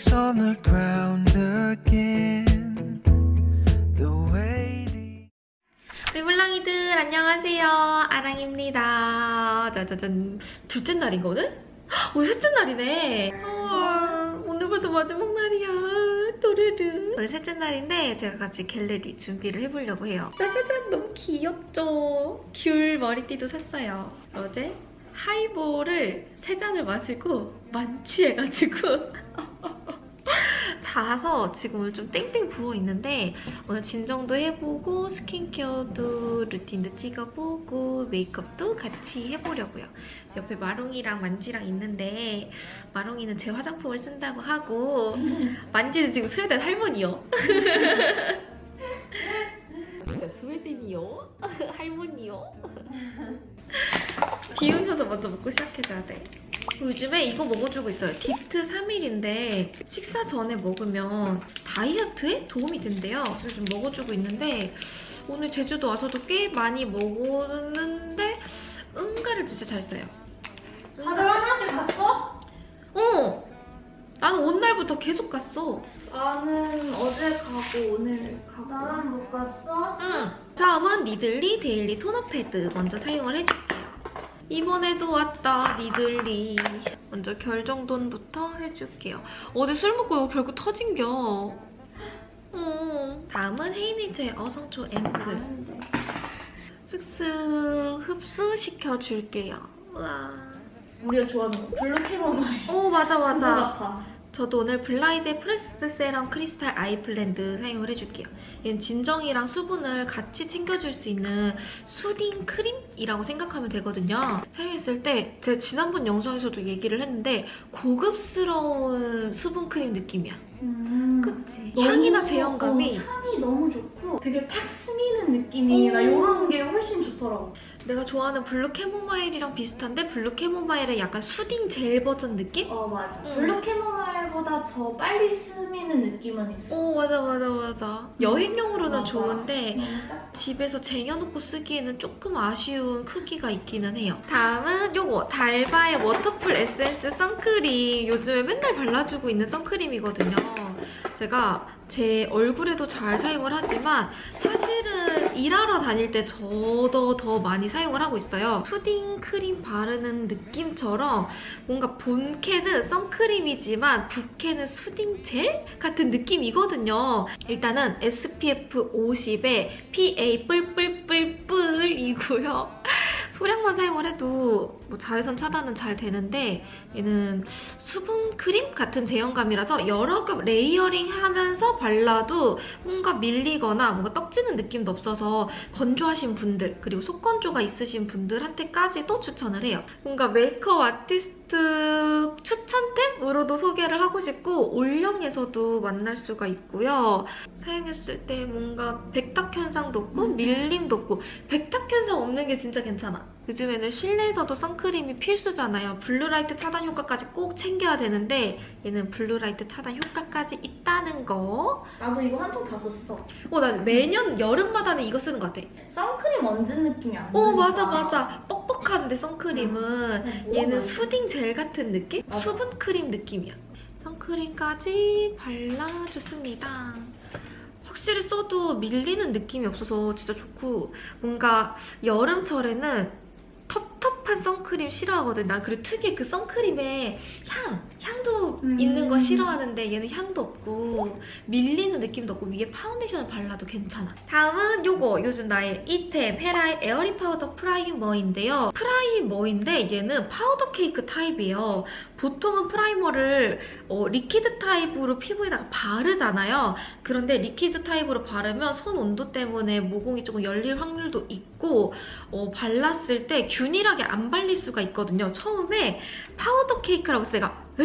Footsteps on the ground again. The way 물랑이들 안녕하세요. 아랑입니다. 짜자잔 둘째 날인가 오늘? 헉, 오늘 셋째 날이네. 헐, 오늘 벌써 마지막 날이야. 또르르. 오늘 셋째 날인데 제가 같이 get ready 준비를 해보려고 해요. 짜자잔 너무 귀엽죠? 귤 머리띠도 샀어요. 어제 하이볼을 세 잔을 마시고 만취해가지고 자서 지금 오늘 좀 땡땡 부어있는데 오늘 진정도 해보고 스킨케어도 루틴도 찍어보고 메이크업도 같이 해보려고요. 옆에 마롱이랑 만지랑 있는데 마롱이는 제 화장품을 쓴다고 하고 만지는 지금 스웨덴 할머니요. 스웨덴이요? 할머니요? 비우면서 먼저 먹고 시작해줘야 돼. 요즘에 이거 먹어주고 있어요. 딥트 3일인데 식사 전에 먹으면 다이어트에 도움이 된대요. 그래서 좀 먹어주고 있는데 오늘 제주도 와서도 꽤 많이 먹었는데 응가를 진짜 잘 써요. 다들 화장실 갔어? 어! 나는 온 날부터 계속 갔어. 나는 어제 가고 오늘 가고 나는 못 갔어? 응. 다음은 니들리 데일리 토너 패드 먼저 사용을 해줄게요. 이번에도 왔다 니들리. 먼저 결 정돈부터 해줄게요. 어제 술 먹고 이거 결국 터진겨. 어. 다음은 헤이니즈의 어성초 앰플. 슥슥 흡수시켜줄게요. 우와. 우리가 좋아하는 거 블루 캐모마일 오 맞아 맞아. 저도 오늘 블라이드 프레스드 세럼 크리스탈 아이스 플랜트 사용을 해줄게요. 얘는 진정이랑 수분을 같이 챙겨줄 수 있는 soothing 크림이라고 생각하면 되거든요. 사용했을 때 제가 지난번 영상에서도 얘기를 했는데 고급스러운 수분 크림 느낌이야. 음. 그치? 향이나 제형감이 어, 향이 너무 좋고 되게 탁 스미는 느낌이 오. 나 이런 게 훨씬 좋더라고 내가 좋아하는 블루 캐모마일이랑 비슷한데 블루 캐모마일의 약간 soothing 젤 버전 느낌? 어 맞아 음. 블루 캐모마일 보다 더 빨리 스미는 느낌은 있어 오 맞아 맞아 맞아. 여행용으로는 맞아. 좋은데 딱 집에서 쟁여놓고 쓰기에는 조금 아쉬운 크기가 있기는 해요. 다음은 요거 달바의 워터풀 에센스 선크림. 요즘에 맨날 발라주고 있는 선크림이거든요. 제가 제 얼굴에도 잘 사용을 하지만 사실은 일하러 다닐 때 저도 더 많이 사용을 하고 있어요. 푸딩 크림 바르는 느낌처럼 뭔가 본캐는 선크림이지만 부캐는 soothing 젤 같은 느낌이거든요. 일단은 SPF 50에 PA 뿔뿔뿔뿔이고요. 소량만 사용을 해도 뭐 자외선 차단은 잘 되는데 얘는 수분 크림 같은 제형감이라서 여러 겹 layering 하면서 발라도 뭔가 밀리거나 뭔가 떡지는 느낌도 없어서 건조하신 분들 그리고 속건조가 있으신 분들한테까지도 추천을 해요. 뭔가 메이크업 아티스트 추천템으로도 소개를 하고 싶고 올영에서도 만날 수가 있고요. 사용했을 때 뭔가 백탁 현상도 없고 음. 밀림도 없고 백탁 현상 없는 게 진짜 괜찮아. 요즘에는 실내에서도 선크림이 필수잖아요. blue light 차단 효과까지 꼭 챙겨야 되는데 얘는 blue light 차단 효과까지 있다는 거. 나도 이거 한 통 다 썼어 어, 나 매년 여름마다는 이거 쓰는 것 같아. 선크림 얹은 느낌이 안 어, 드니까. 맞아, 맞아. 뻑 뻑한데 선크림은 어, 뭐가 얘는? soothing 젤 같은 느낌? 수분 크림 느낌이야. 선크림까지 발라줬습니다. 확실히 써도 밀리는 느낌이 없어서 진짜 좋고 뭔가 여름철에는 텁텁한 선크림 싫어하거든. 난 그리고 특유의 그 선크림의 향, 향도 음. 있는 거 싫어하는데 얘는 향도 없고 밀리는 느낌도 없고 위에 파운데이션을 발라도 괜찮아. 다음은 요거 요즘 나의 it템 헤라의 에어리 파우더 primer인데요. primer인데 얘는 파우더 케이크 타입이에요. 보통은 primer를 어, liquid 타입으로 피부에다가 바르잖아요. 그런데 liquid 타입으로 바르면 손 온도 때문에 모공이 조금 열릴 확률도 있고 어, 발랐을 때 균일하게 안 발릴 수가 있거든요. 처음에 파우더 케이크라고 해서 내가 에?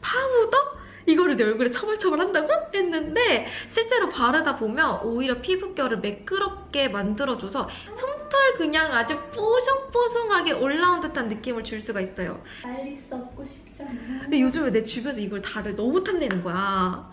파우더? 이거를 내 얼굴에 처발처발 한다고? 했는데 실제로 바르다 보면 오히려 피부결을 매끄럽게 만들어줘서 솜털 그냥 아주 뽀송뽀송하게 올라온 듯한 느낌을 줄 수가 있어요. 빨리 쓰고 싶잖아 근데 요즘에 내 주변에서 이걸 다들 너무 탐내는 거야.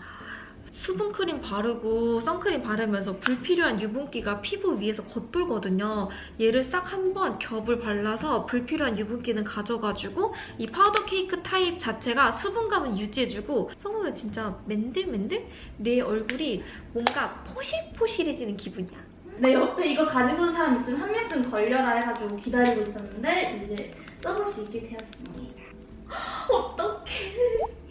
수분크림 바르고 선크림 바르면서 불필요한 유분기가 피부 위에서 겉돌거든요. 얘를 싹 한번 겹을 발라서 불필요한 유분기는 가져가지고 이 파우더 케이크 타입 자체가 수분감은 유지해주고 써보면 진짜 맨들맨들? 내 얼굴이 뭔가 포실포실해지는 기분이야. 내 옆에 이거 가지고 온 사람 있으면 한 명쯤 걸려라 해가지고 기다리고 있었는데 이제 써볼 수 있게 되었습니다. 어떡해.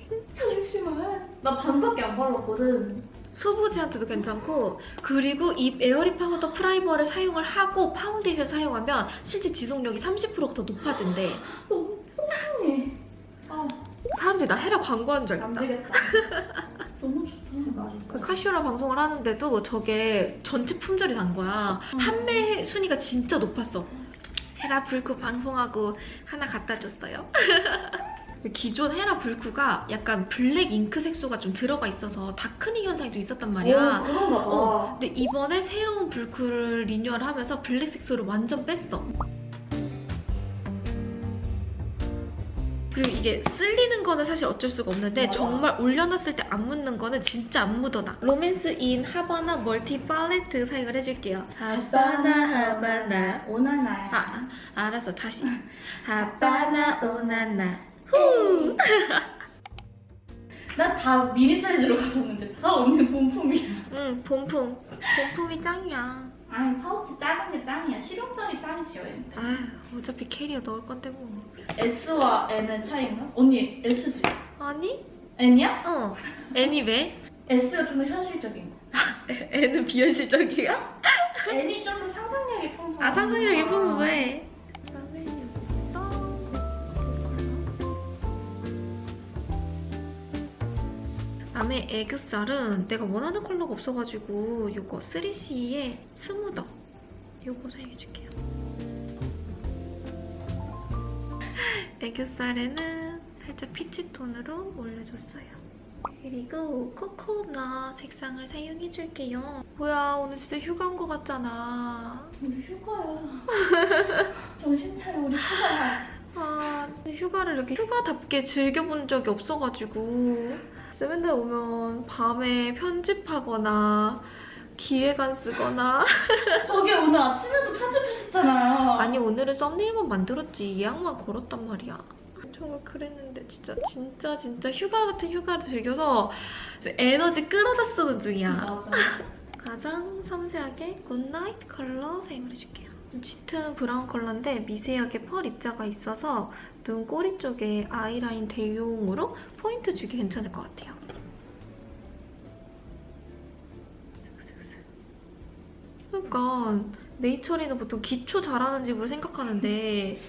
잠시만. 나 반밖에 안 발랐거든. 수부지한테도 괜찮고 그리고 이 airy powder primer를 사용을 하고 파운데이션 사용하면 실제 지속력이 30%가 더 높아진대. 너무 뽀송해. 아, 사람들이 나 헤라 광고하는 줄 알겠다. 되겠다. 너무 좋다. 그 카쇼라 방송을 하는데도 저게 전체 품절이 난 거야. 음. 판매 순위가 진짜 높았어. 헤라 블쿠 방송하고 하나 갖다 줬어요. 기존 헤라 블쿠가 약간 black ink 색소가 좀 들어가 있어서 darkening 현상이 좀 있었단 말이야. 오, 그런가 봐. 어, 근데 이번에 새로운 불크를 리뉴얼 하면서 블랙 색소를 완전 뺐어. 그리고 이게 쓸리는 거는 사실 어쩔 수가 없는데 맞아. 정말 올려놨을 때 안 묻는 거는 진짜 안 묻어나. Romance in Havana multi palette 사용을 해줄게요. Havana Havana. Ooh na na야. 아, 알았어 다시. 하바나 오나나. 후. 나다 미니 사이즈로 가졌는데 다 언니 본품이야. 응 본품. 본품이 짱이야. 아니 파우치 작은 게 짱이야. 실용성이 짱이지 여행. 아휴 어차피 캐리어 넣을 건데 뭐. S와 N의 차이인가? 언니 S지? 아니? N이야? 어. 애니 왜? S가 좀 더 현실적인 거. 애는 비현실적이야? N이 좀 더 상상력이 풍부해. 아 상상력이 풍부해. 다음에 애교살은 내가 원하는 컬러가 없어가지고 이거 3CE의 스무더 이거 사용해줄게요. 애교살에는 살짝 피치 톤으로 올려줬어요. 그리고 코코넛 색상을 사용해줄게요. 뭐야 오늘 진짜 휴가 온 것 같잖아. 우리 휴가야. 정신 차려 우리 휴가야. 아 휴가를 이렇게 휴가답게 즐겨본 적이 없어가지고 맨날 오면 밤에 편집하거나 기획안 쓰거나 저기 오늘 아침에도 편집하셨잖아요. 아니 오늘은 썸네일만 만들었지 예약만 걸었단 말이야 정말 그랬는데 진짜 진짜 진짜 휴가 같은 휴가를 즐겨서 에너지 끌어다 쓰는 중이야. 가장 섬세하게 good night 컬러 사용을 해줄게요. 짙은 브라운 컬러인데 미세하게 펄 입자가 있어서 눈 꼬리 쪽에 eyeline 대용으로 포인트 주기 괜찮을 것 같아요. 그러니까 네이처리는 보통 기초 잘하는 집으로 생각하는데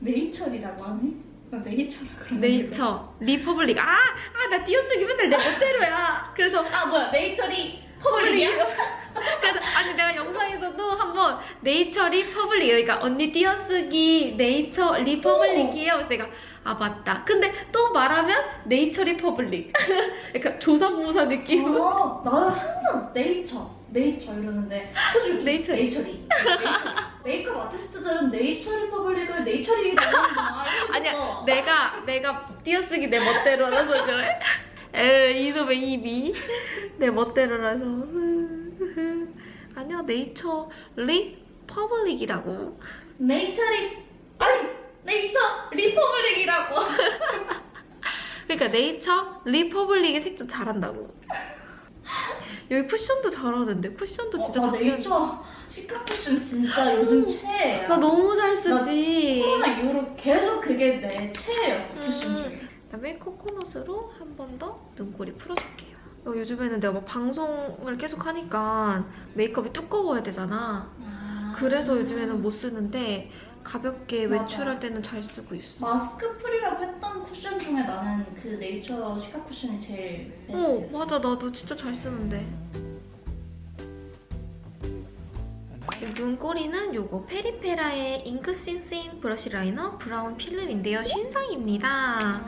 네이처리라고 하니? 나 네이처라 그러는 네이처, 리퍼블릭 아! 아! 나 띄어쓰기 맨날 내 멋대로야. 그래서 아 뭐야 네이처리 퍼블릭이야? 그래서 아니 내가 영상에서도 한번 네이처 리퍼블릭 그러니까 언니 띄어쓰기 네이처 리퍼블릭이에요. 그래서 내가 아 맞다. 근데 또 말하면 네이처 리퍼블릭. 그러니까 조삼모사 느낌. 아 나는 항상 네이처 네이처 이러는데 네이처리. 네이처리 네이처리. 메이크업 아티스트들은 네이처 리 퍼블릭을 네이처리라고 하는구나 아니야 내가 내가 띄어쓰기 내 멋대로라서 그래. 에 이 놈의 입이 내 멋대로라서. 아니야 네이처 리퍼블릭이라고. 네이처리 아니 네이처 리퍼블릭이라고 그러니까 네이처 리퍼블릭의 색조 잘한다고. 여기 쿠션도 잘하는데 쿠션도 진짜 어, 나 잘 네이처 시카 쿠션 진짜 요즘 최애야 나 너무 잘 쓰지. 코로나 이후로 계속 그게 내 최애였어 쿠션 음. 중에 그다음에 코코넛으로 한 번 더 눈꼬리 풀어줄게 요. 어, 요즘에는 내가 막 방송을 계속 하니까 메이크업이 두꺼워야 되잖아. 그래서 요즘에는 못 쓰는데 가볍게 맞아. 외출할 때는 잘 쓰고 있어. 마스크 free라고 했던 쿠션 중에 나는 그 네이처 시카 쿠션이 제일 어, best였어 맞아. 나도 진짜 잘 쓰는데. 눈꼬리는 요거 페리페라의 Ink Thin Thin Brush Liner Brown film인데요. 신상입니다.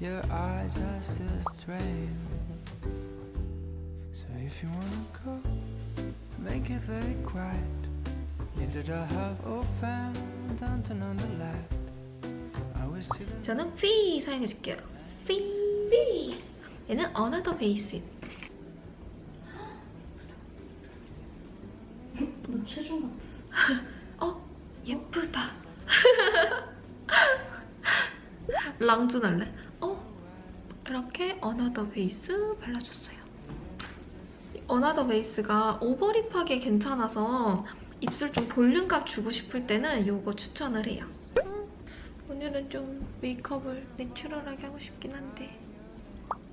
Your eyes are still strange. So if you wanna go, make it very quiet. Leave the door half open, don't turn on the light. I will see the 저는 피 사용해줄게요. 삐. 삐. 얘는 Another Face. 너 체중 같았어. 어? 예쁘다. 랑준 할래? 어? 이렇게 another base 발라줬어요. 이 another base가 overlip하기에 괜찮아서 입술 좀 볼륨감 주고 싶을 때는 이거 추천을 해요. 음, 오늘은 좀 메이크업을 natural하게 하고 싶긴 한데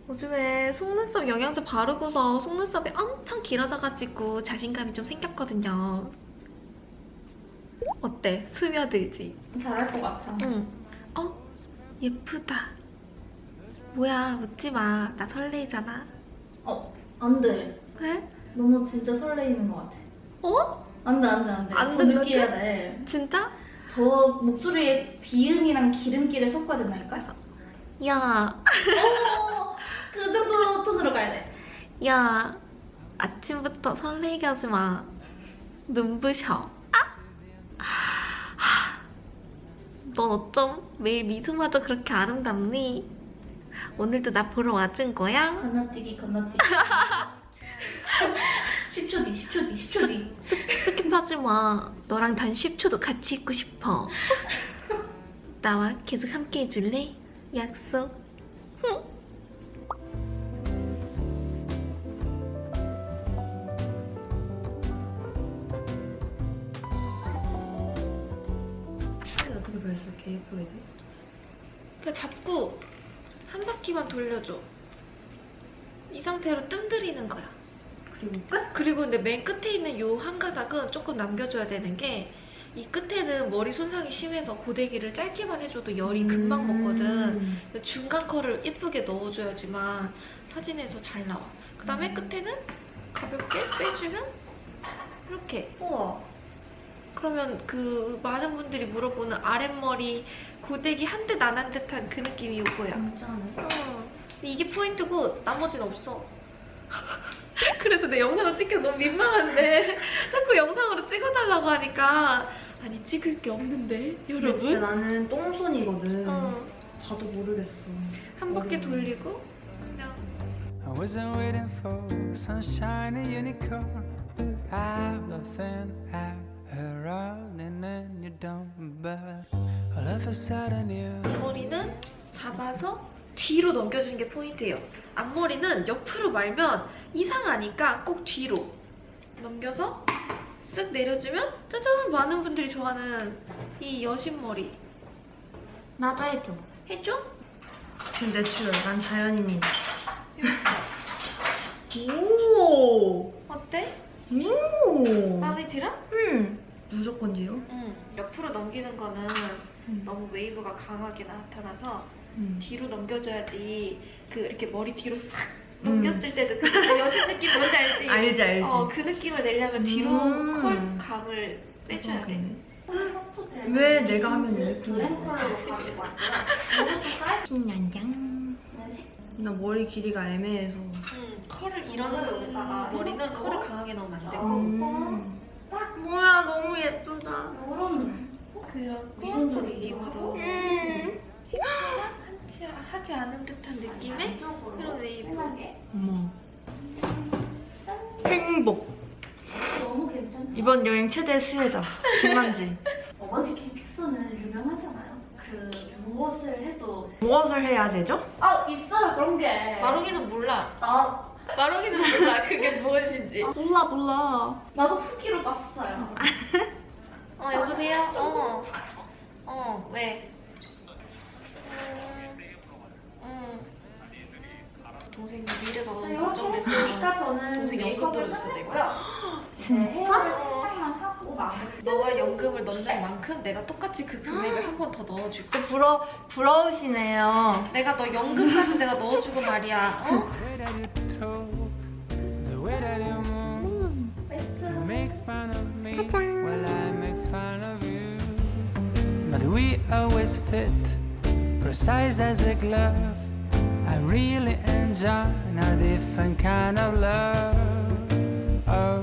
요즘에 속눈썹 영양제 바르고서 속눈썹이 엄청 길어져가지고 자신감이 좀 생겼거든요. 어때? 스며들지? 잘할 것 같아. 응. 어? 예쁘다. 뭐야, 웃지 마. 나 설레이잖아. 어, 안 돼. 왜? 너무 진짜 설레이는 것 같아. 어? 안 돼, 안 돼, 안 돼. 안더 된다고? 느껴야 돼. 진짜? 더 목소리에 비음이랑 기름기를 섞어야 된다니까? 야, 어, 그 정도 톤으로 가야 돼. 야. 아침부터 설레게 하지 마. 눈부셔. 아! 하. 넌 어쩜 매일 미소마저 그렇게 아름답니? 오늘도 나 보러 와준 거야? 건너뛰기, 건너뛰기. 10초 뒤, 10초 뒤, 10초 뒤. 스, skip하지 마. 너랑 단 10초도 같이 있고 싶어. 나와 계속 함께 해줄래? 약속. 어떻게 벌써 이렇게 예쁘게 돼? 그냥 잡고 한 바퀴만 돌려줘. 이 상태로 뜸 들이는 거야. 그리고 끝? 그리고 근데 맨 끝에 있는 요 한 가닥은 조금 남겨줘야 되는 게 이 끝에는 머리 손상이 심해서 고데기를 짧게만 해줘도 열이 금방 먹거든. 음. 중간 컬을 예쁘게 넣어줘야지만 사진에서 잘 나와. 그 다음에 끝에는 가볍게 빼주면 이렇게. 우와. 그러면 그 많은 분들이 물어보는 아랫머리 고데기 한 듯 안 한 듯한 그 느낌이 이거야. 어. 이게 포인트고 나머지는 없어. 그래서 내 영상을 찍기 너무 민망한데 자꾸 영상으로 찍어달라고 하니까 아니 찍을 게 없는데 근데 진짜 여러분? 나는 똥손이거든. 어. 봐도 모르겠어. 한 바퀴. 돌리고 그냥 I wasn't waiting for sunshine and unicorn. I've nothing I around and then you don't. But all of a sudden you. 머리는 잡아서 뒤로 넘겨주는 게 포인트예요. 앞머리는 옆으로 말면 이상하니까 꼭 뒤로 넘겨서 쓱 내려주면 짜잔 많은 분들이 좋아하는 이 여신머리 나도 해줘. 해줘? 근데 natural. 난 자연인이. 오. 어때? 오. 마음에 들어? 음. 무조건 뒤로. 응. 옆으로 넘기는 거는 음. 너무 웨이브가 강하게 나타나서 음. 뒤로 넘겨줘야지 그 이렇게 머리 뒤로 싹 음. 넘겼을 때도 그 여신 느낌 뭔지 알지? 알지 알지. 어, 그 느낌을 내려면 뒤로 음. 컬 감을 빼줘야 돼. 왜 내가 하면 이렇게 신난장. 나 머리 길이가 애매해서. 음, 컬을 이런 이거를 여기다가 머리는. 컬을 강하게 넣으면 안 되고 음. 뭐야 너무 예쁘다. 이런 그런 꾸안꾸 느낌으로 음. 하지, 하지 않은 듯한 느낌의 이런 웨이브. 어머. 행복. 너무 괜찮죠? 이번 여행 최대 수혜자. 김만지. 어머니 캠핑스는 유명하잖아요. 그 무엇을 해도 무엇을 해야 되죠? 아 있어요 그런 게. 마롱이는 몰라. 나 마롱이는 몰라. 그게 무엇인지. 몰라 몰라. 나도 후기로 봤어요. 어 여보세요? 어. 어 왜? 음, 음. 동생 미래가 너무 걱정돼서 동생 연금 들어줬어야 되고요. 헤어를 살짝만 하고 마무리. 너가 연금을 넣는 만큼 내가 똑같이 그 금액을 한 번 더 넣어줄게. 부러 부러우시네요. 내가 너 연금까지 내가 넣어주고 말이야. 어? I make fun of you. But we always fit, precise as a glove. I really enjoy a different kind of love. Oh.